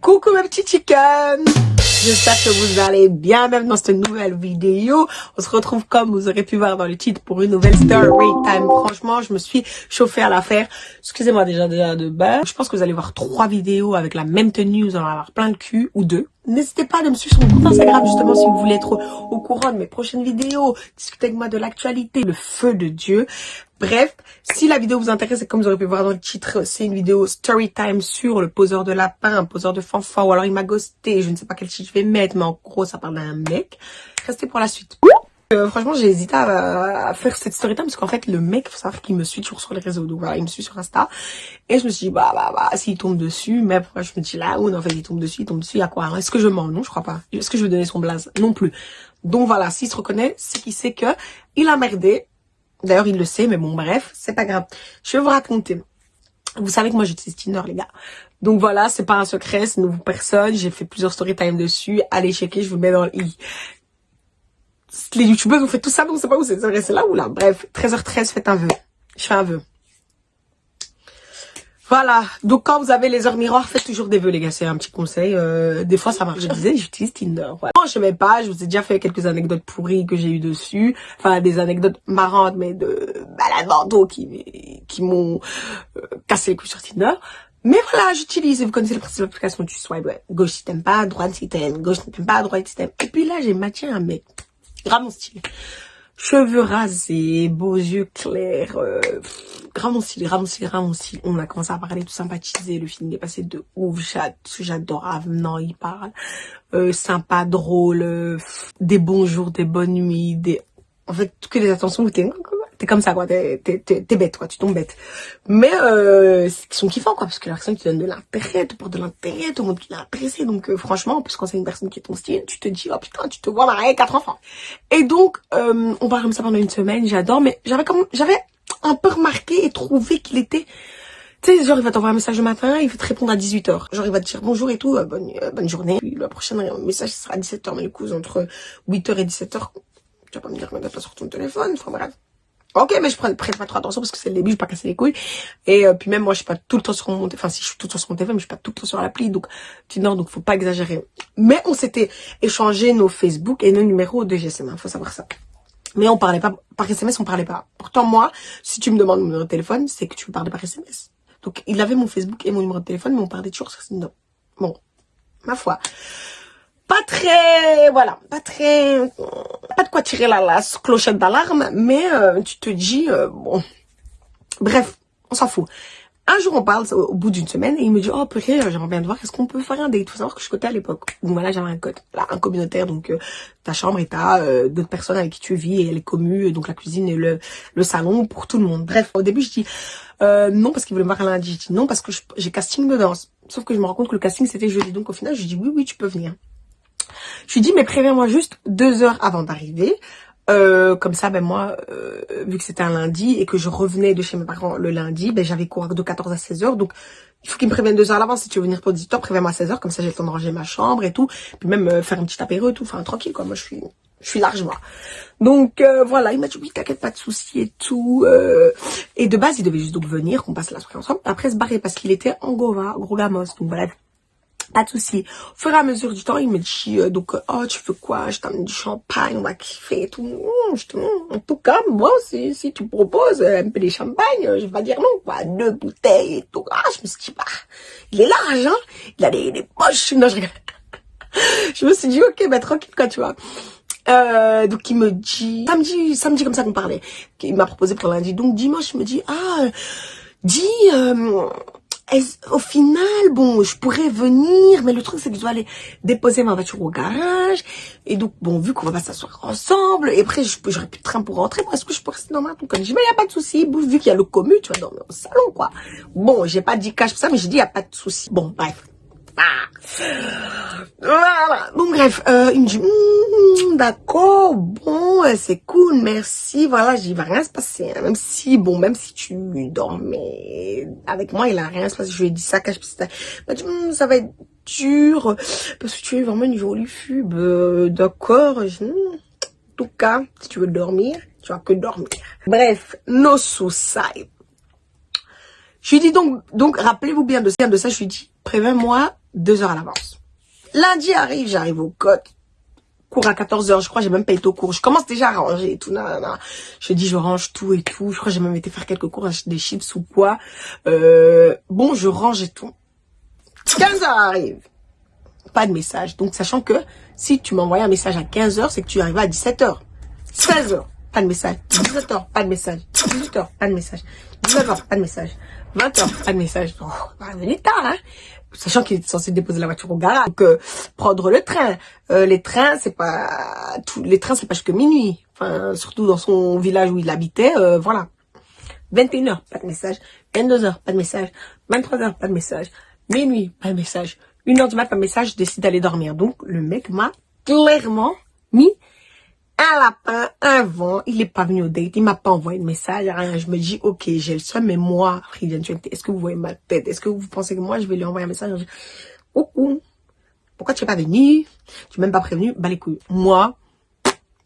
Coucou mes petits chickens J'espère que vous allez bien, même dans cette nouvelle vidéo. On se retrouve comme vous aurez pu voir dans le titre pour une nouvelle story time. Franchement, je me suis chauffée à l'affaire. Excusez-moi déjà, déjà de bas. Je pense que vous allez voir trois vidéos avec la même tenue. Vous allez avoir plein de cul ou deux. N'hésitez pas à me suivre sur mon compte Instagram justement si vous voulez être au courant de mes prochaines vidéos, discuter avec moi de l'actualité, le feu de Dieu. Bref, si la vidéo vous intéresse, et comme vous aurez pu voir dans le titre, c'est une vidéo story time sur le poseur de lapin, poseur de fanfare, ou alors il m'a ghosté, je ne sais pas quel titre je vais mettre, mais en gros ça parle d'un mec. Restez pour la suite. Euh, franchement, j'ai hésité à, faire cette story time parce qu'en fait, le mec, faut savoir qu'il me suit toujours sur les réseaux. Donc voilà, il me suit sur Insta. Et je me suis dit, bah, bah, bah, s'il tombe dessus, mais après, je me dis là, ou non, en fait, il tombe dessus, il tombe dessus, il y a quoi Est-ce que je mens? Non, je crois pas. Est-ce que je vais donner son blaze? Non plus. Donc voilà, s'il se reconnaît, c'est qu'il sait que il a merdé. D'ailleurs, il le sait, mais bon, bref, c'est pas grave. Je vais vous raconter. Vous savez que moi, j'utilise Tinder, les gars. Donc voilà, c'est pas un secret, c'est une personne. J'ai fait plusieurs story time dessus. Allez checker, je vous mets dans le i les youtubeurs ont fait tout ça, donc c'est pas où c'est vrai, c'est là ou là. Bref, 13h13, faites un vœu. Je fais un vœu. Voilà, donc quand vous avez les heures miroirs, faites toujours des vœux les gars, c'est un petit conseil. Euh, des fois ça marche. Je disais, j'utilise Tinder. Voilà. Non, je mets pas, je vous ai déjà fait quelques anecdotes pourries que j'ai eu dessus. Enfin, des anecdotes marrantes, mais de malades qui, qui m'ont euh, cassé les couilles sur Tinder. Mais voilà, j'utilise, vous connaissez le principe de l'application, tu ouais. Gauche si t'aimes pas, droite si t'aimes, gauche si t'aimes pas, droite si t'aimes. Et puis là, j'ai matché un mec Grand style. Cheveux rasés, beaux yeux clairs, euh, grand style, grand style. On a commencé à parler, tout sympathiser. Le film est passé de ouf. J'adore Avenant, il parle. Euh, sympa, drôle, euh, des bons jours, des bonnes nuits, des... En fait, que des attentions où t'es t'es comme ça quoi, t'es bête quoi, tu tombes bête. Mais euh, ils sont kiffants quoi, parce que la personne qui donne de l'intérêt, te porte de l'intérêt, tout le monde qui est intéressé. Donc euh, franchement, parce quand c'est une personne qui est ton style, tu te dis oh putain, tu te vois marier quatre enfants. Et donc euh, on parle comme ça pendant une semaine, j'adore, mais j'avais comme j'avais un peu remarqué et trouvé qu'il était tu sais, genre, il va t'envoyer un message le matin, il va te répondre à 18h. Genre, il va te dire bonjour et tout, euh, bonne, euh, bonne journée. Puis, le prochain message sera à 17h, mais du coup, entre 8h et 17h, tu vas pas me dire que tu pas sur ton téléphone. Enfin, bref. Ok, mais je prends, prête pas trop attention parce que c'est le début, je vais pas casser les couilles. Et euh, puis même moi, je suis pas tout le temps sur mon, enfin si je suis tout le temps sur mon téléphone, mais je suis pas tout le temps sur l'appli, donc tu non, donc faut pas exagérer. Mais on s'était échangé nos Facebook et nos numéros de GSM, hein, faut savoir ça. Mais on parlait pas par SMS, on parlait pas. Pourtant moi, si tu me demandes mon numéro de téléphone, c'est que tu me parlais par SMS. Donc il avait mon Facebook et mon numéro de téléphone, mais on parlait toujours sur Tinder. Bon, ma foi pas très, voilà, pas très, pas de quoi tirer la, la clochette d'alarme, mais euh, tu te dis, euh, bon, bref, on s'en fout. Un jour, on parle au bout d'une semaine et il me dit, oh purée, euh, j'aimerais bien te voir, est-ce qu'on peut faire un date? Il faut savoir que je cotais à l'époque. Donc voilà, j'avais un code, là, un communautaire, donc ta chambre et t'as d'autres personnes avec qui tu vis et elle est commue, donc la cuisine et le, le salon pour tout le monde. Bref, au début, je dis non parce qu'il voulait me voir lundi. Je dis non parce que j'ai casting de danse. Sauf que je me rends compte que le casting c'était jeudi. Donc au final, je dis oui, oui, tu peux venir. Je lui dis, mais préviens-moi juste deux heures avant d'arriver. Euh, comme ça, ben moi, euh, vu que c'était un lundi et que je revenais de chez mes parents le lundi, ben j'avais cours de 14 à 16 heures. Donc, il faut qu'il me prévienne deux heures à l'avance. Si tu veux venir pour 18 heures, préviens-moi à 16 heures. Comme ça, j'ai le temps de ranger ma chambre et tout. Puis même euh, faire un petit apéro tout. Enfin, tranquille, quoi. Moi, je suis je suis large, moi. Donc, voilà, il m'a dit, oui, t'inquiète, pas de soucis et tout. et de base, il devait juste donc venir, qu'on passe la soirée ensemble. Après, se barrer parce qu'il était en Gova, gros gamos. Donc, voilà, pas de souci. Au fur et à mesure du temps, il me dit, euh, donc, oh, tu veux quoi? Je t'amène du champagne, on va kiffer et tout. Mmh, mmh. En tout cas, moi, si, si tu proposes un peu de champagne, je vais pas dire non, quoi. Deux bouteilles et tout. Ah, je me suis dit, bah, il est large, hein Il a des, des poches. Non, je je me suis dit, ok, bah, tranquille, quoi, tu vois. Euh, donc il me dit, samedi, samedi comme ça qu'on parlait, il m'a proposé pour lundi. Donc dimanche, il me dit, ah, dis, euh, au final, bon, je pourrais venir, mais le truc, c'est que je dois aller déposer ma voiture au garage. Et donc, bon, vu qu'on va pas s'asseoir ensemble, et après, j'aurais plus de train pour rentrer, moi, est-ce que je peux rester dans ma Donc, je dis, mais il a pas de souci, vu qu'il y a le commu, tu vas dormir au salon, quoi. Bon, j'ai pas dit cash pour ça, mais j'ai dit, il y a pas de souci. Bon, bref. Voilà. Bon, bref, il me dit, d'accord, bon, euh, c'est cool, merci. Voilà, j'y va rien se passer. Hein. Même si, bon, même si tu dormais avec moi, il a rien se passer. Je lui ai dit ça, cache Il m'a dit, hmm, ça va être dur, parce que tu es vraiment une jolie fube. Euh, d'accord. Hmm, en tout cas, si tu veux dormir, tu vas que dormir. Bref, no suicide. Je lui dis donc, donc rappelez-vous bien de, de ça, je lui dis, préviens-moi deux heures à l'avance. Lundi arrive, j'arrive au code. Cours à 14h, je crois, j'ai même pas été au cours. Je commence déjà à ranger et tout. Nanana. Je dis, je range tout et tout. Je crois j'ai même été faire quelques cours, des chips ou quoi. Euh, bon, je range et tout. 15h arrive. Pas de message. Donc, sachant que si tu m'envoies un message à 15h, c'est que tu arrives à 17h. 16h, pas de message. 17h, pas de message. 18h, pas de message. 19h, pas de message. 20h, pas de message. Oh, va venir tard, hein. Sachant qu'il est censé déposer la voiture au garage. Donc, euh, prendre le train. Euh, les trains, c'est pas... Tout, les trains, c'est pas jusque minuit. Enfin, surtout dans son village où il habitait, euh, voilà. 21h, pas de message. 22h, pas de message. 23h, pas de message. Minuit, pas de message. 1h du matin, pas de message, je décide d'aller dormir. Donc, le mec m'a clairement mis un lapin, un vent, il est pas venu au date, il m'a pas envoyé de message, rien. Je me dis, ok, j'ai le seum, mais moi, est-ce que vous voyez ma tête? Est-ce que vous pensez que moi, je vais lui envoyer un message? Coucou, pourquoi tu es pas venu? Tu m'as même pas prévenu? Bah les couilles. Moi,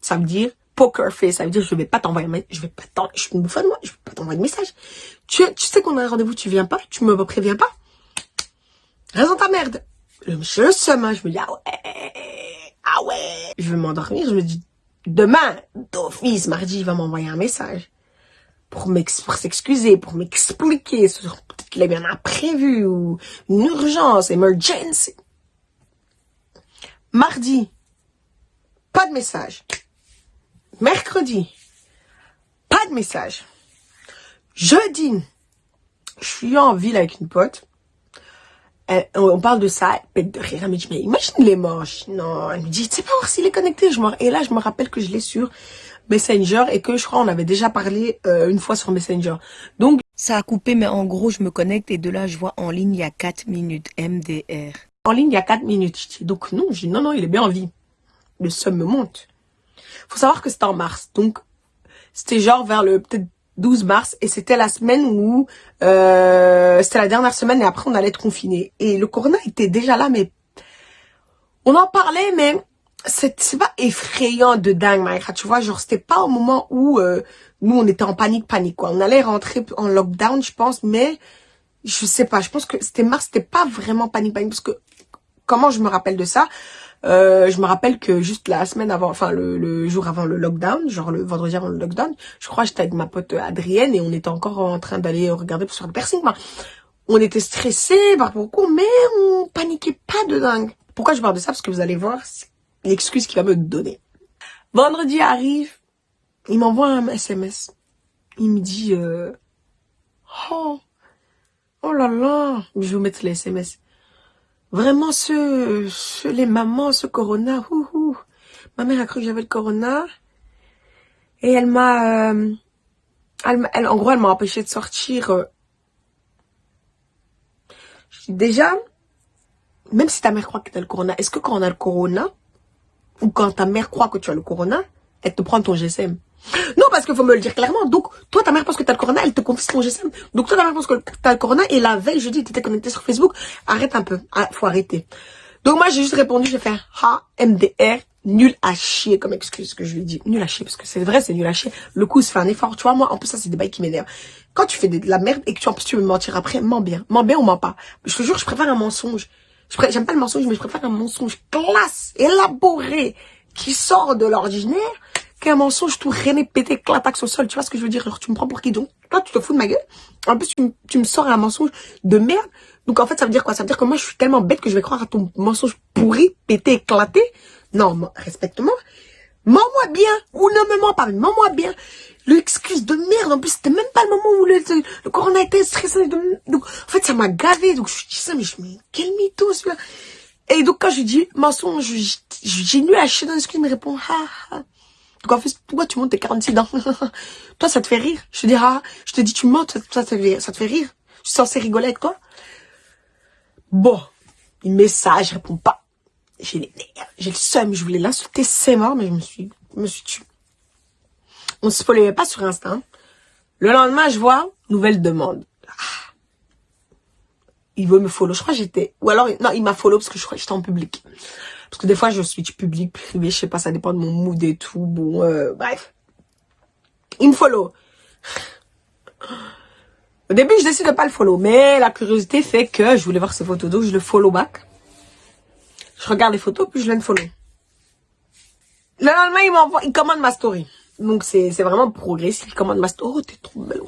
ça veut dire poker face, ça veut dire je vais pas t'envoyer je vais pas t'envoyer, je suis une bouffonne, moi, je vais pas t'envoyer de message. Tu, tu sais qu'on a un rendez-vous, tu viens pas, tu me préviens pas? Raison ta merde. Je le seum, hein. je me dis, ah ouais, ah ouais. Je vais m'endormir, je me dis, demain, d'office, mardi, il va m'envoyer un message pour s'excuser, pour m'expliquer peut-être qu'il a bien prévu ou une urgence, emergency. Mardi, pas de message. Mercredi, pas de message. Jeudi, je suis en ville avec une pote. Euh, on parle de ça, elle de rire, elle me dit, mais imagine les moches. Non, elle me dit, tu sais pas voir s'il est connecté. Je et là, je me rappelle que je l'ai sur Messenger et que je crois on avait déjà parlé euh, une fois sur Messenger. Donc, ça a coupé, mais en gros, je me connecte et de là, je vois en ligne, il y a 4 minutes, MDR. En ligne, il y a 4 minutes. Donc, non, je dis, non, non, il est bien en vie. Le somme me monte. Faut savoir que c'était en mars. Donc, c'était genre vers le, peut-être 12 mars et c'était la semaine où euh, c'était la dernière semaine et après on allait être confiné et le corona était déjà là mais on en parlait mais c'est pas effrayant de dingue Maïra tu vois. Genre c'était pas au moment où euh, nous on était en panique panique quoi. On allait rentrer en lockdown je pense mais je sais pas. Je pense que c'était mars c'était pas vraiment panique panique parce que comment je me rappelle de ça euh, je me rappelle que juste la semaine avant, enfin le, jour avant le lockdown, genre le vendredi avant le lockdown, je crois j'étais avec ma pote Adrienne et on était encore en train d'aller regarder sur le piercing. on était stressés par beaucoup, mais on paniquait pas de dingue. Pourquoi je parle de ça? Parce que vous allez voir l'excuse qu'il va me donner. Vendredi arrive, il m'envoie un SMS. Il me dit, euh, oh, oh là là, je vais vous mettre les SMS. Vraiment, ce, les mamans, ce corona, ma mère a cru que j'avais le corona. Et elle m'a, euh, elle, en gros, elle m'a empêché de sortir. Euh. Déjà, même si ta mère croit que tu as le corona, est-ce que quand on a le corona, ou quand ta mère croit que tu as le corona, elle te prend ton GSM non, parce qu'il faut me le dire clairement. Donc, toi, ta mère pense que t'as le corona, elle te confie ton GSM. Donc, toi, ta mère pense que t'as le corona et la veille, jeudi, t'étais connecté sur Facebook. Arrête un peu. Ah, faut arrêter. Donc, moi, j'ai juste répondu, j'ai fait ha, MDR, nul à chier comme excuse que je lui dis. Nul à chier, parce que c'est vrai, c'est nul à chier. Le coup, se fait un effort. Tu vois, moi, en plus, ça, c'est des bails qui m'énervent. Quand tu fais de la merde et que tu, en plus, tu veux me mentir après, mens bien. Mens bien ou mens pas. Je te jure, je préfère un mensonge. J'aime pas le mensonge, mais je préfère un mensonge classe, élaboré, qui sort de l'ordinaire qu'un mensonge tout rené pété clatax au sol. Tu vois ce que je veux dire? Alors tu me prends pour qui donc? Toi, tu te fous de ma gueule? En plus, tu, me sors un mensonge de merde. Donc en fait, ça veut dire quoi? Ça veut dire que moi, je suis tellement bête que je vais croire à ton mensonge pourri, pété, éclaté. Non, respecte-moi. Mens-moi bien. Ou ne me mens pas, mais mens-moi bien. L'excuse de merde. En plus, c'était même pas le moment où le, le corona était stressé. Donc, en fait, ça m'a gavé. Donc, je dis ça, mais je me quel mytho, celui-là. Et donc, quand je dis mensonge, j'ai nu à chier dans l'excuse, il me répond, ha. Fait, pourquoi tu montes tes 46 dents Toi, ça te fait rire. Je te dis, ah, je te dis, tu montes, ça, ça te fait rire. Je suis censée rigoler avec toi. Bon, une message, je réponds pas. J'ai les j'ai le seum, je voulais l'insulter, c'est mort, mais je me suis, je me suis tué. On se spoilait pas sur Insta. Hein. Le lendemain, je vois, nouvelle demande. Ah. Il veut me follow. Je crois que j'étais... Ou alors, non, il m'a follow parce que je crois que j'étais en public. Parce que des fois, je switch public, privé, je sais pas, ça dépend de mon mood et tout. Bon, euh, bref. Il me follow. Au début, je décide de pas le follow. Mais la curiosité fait que je voulais voir ses photos, donc je le follow back. Je regarde les photos, puis je viens de follow. Le lendemain, il m'envoie, il commande ma story. Donc, c'est vraiment progressif. Il commande ma story. Oh, t'es trop belle.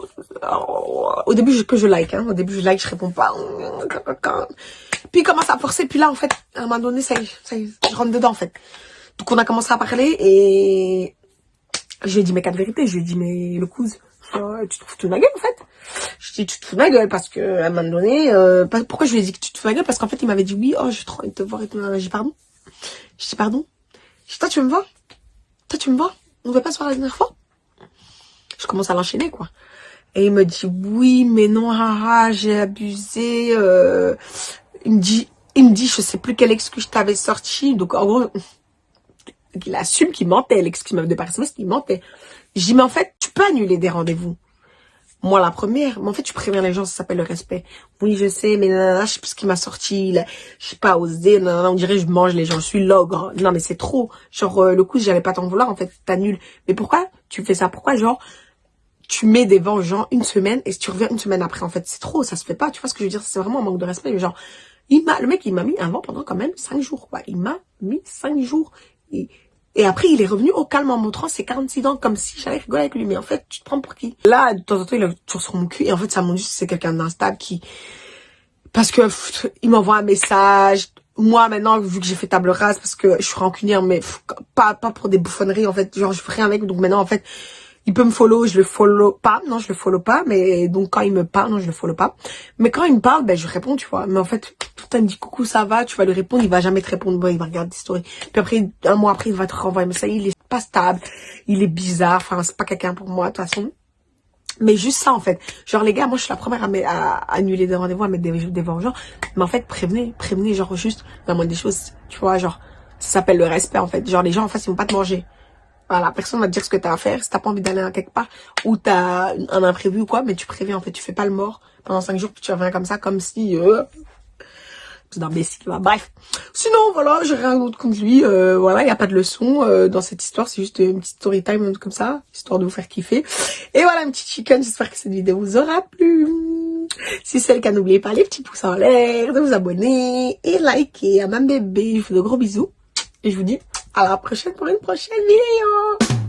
Au début, je, que je like, hein. Au début, je like, je réponds pas. Puis, il commence à forcer. Puis là, en fait, à un moment donné, ça y ça je rentre dedans, en fait. Donc, on a commencé à parler et je lui ai dit mes quatre vérités. Je lui ai dit, mais le cousin, tu te fous de ma gueule, en fait. Je dis, tu te fous de ma gueule parce que, un moment donné, euh, pourquoi je lui ai dit que tu te fous de ma gueule? Parce qu'en fait, il m'avait dit, oui, oh, j'ai trop envie de te voir et tout. J'ai dit, pardon? Je dis, pardon? Je dis, toi, tu me vois? Toi, tu me vois? On ne veut pas se voir la dernière fois? Je commence à l'enchaîner, quoi. Et il me dit, oui, mais non, j'ai abusé, euh, il me dit, il me dit, je sais plus quelle excuse je t'avais sorti. Donc, en gros, il assume qu'il mentait, l'excuse de par SMS, qu'il mentait. Je dis, mais en fait, tu peux annuler des rendez-vous. Moi, la première, mais en fait, tu préviens les gens, ça s'appelle le respect. Oui, je sais, mais nanana, je sais plus ce qui m'a sorti, là, je sais pas osé, nanana, on dirait je mange les gens, je suis l'ogre. Non, mais c'est trop. Genre, euh, le coup, j'allais pas t'en vouloir, en fait, t'annules. Mais pourquoi tu fais ça? Pourquoi, genre, tu mets des gens une semaine et tu reviens une semaine après, en fait, c'est trop, ça se fait pas. Tu vois ce que je veux dire? C'est vraiment un manque de respect. Genre, il m'a, le mec, il m'a mis un vent pendant quand même cinq jours, quoi. Il m'a mis cinq jours. Et et après, il est revenu au calme en montrant ses 46 dents comme si j'allais rigoler avec lui. Mais en fait, tu te prends pour qui? Là, de temps en temps, il est toujours sur mon cul. Et en fait, ça montre juste que c'est quelqu'un d'instable qui... Parce que il m'envoie un message. Moi, maintenant, vu que j'ai fait table rase, parce que je suis rancunière, mais pas, pas pour des bouffonneries, en fait. Genre, je fais rien avec. Donc maintenant, en fait, il peut me follow, je le follow pas. Non, je le follow pas. Mais donc, quand il me parle, non, je le follow pas. Mais quand il me parle, ben, je réponds, tu vois. Mais en fait, tout le temps, me dit coucou, ça va, tu vas lui répondre, il va jamais te répondre. Bon, il va regarder stories. Puis après, un mois après, il va te renvoyer. Mais ça, il est pas stable. Il est bizarre. Enfin, c'est pas quelqu'un pour moi, de toute façon. Mais juste ça, en fait. Genre, les gars, moi, je suis la première à, annuler des rendez-vous, à mettre des, des vengeants. Mais en fait, prévenez, prévenez, genre, juste, dans moins des choses, tu vois, genre, ça s'appelle le respect, en fait. Genre, les gens, en face, ils vont pas te manger. Voilà, personne va te dire ce que t'as à faire. Si t'as pas envie d'aller à quelque part, ou t'as un imprévu ou quoi, mais tu préviens, en fait, tu fais pas le mort pendant cinq jours, puis tu reviens comme ça, comme si... Euh, c'est d'imbécile. Bref. Sinon, voilà, j'ai rien d'autre contre lui. Euh, voilà, il n'y a pas de leçon euh, dans cette histoire. C'est juste une petite story time comme ça, histoire de vous faire kiffer. Et voilà, un petit chicken. J'espère que cette vidéo vous aura plu. Si c'est le cas, n'oubliez pas les petits pouces en l'air, de vous abonner et liker à ma bébé. Je vous fais de gros bisous. Et je vous dis à la prochaine pour une prochaine vidéo.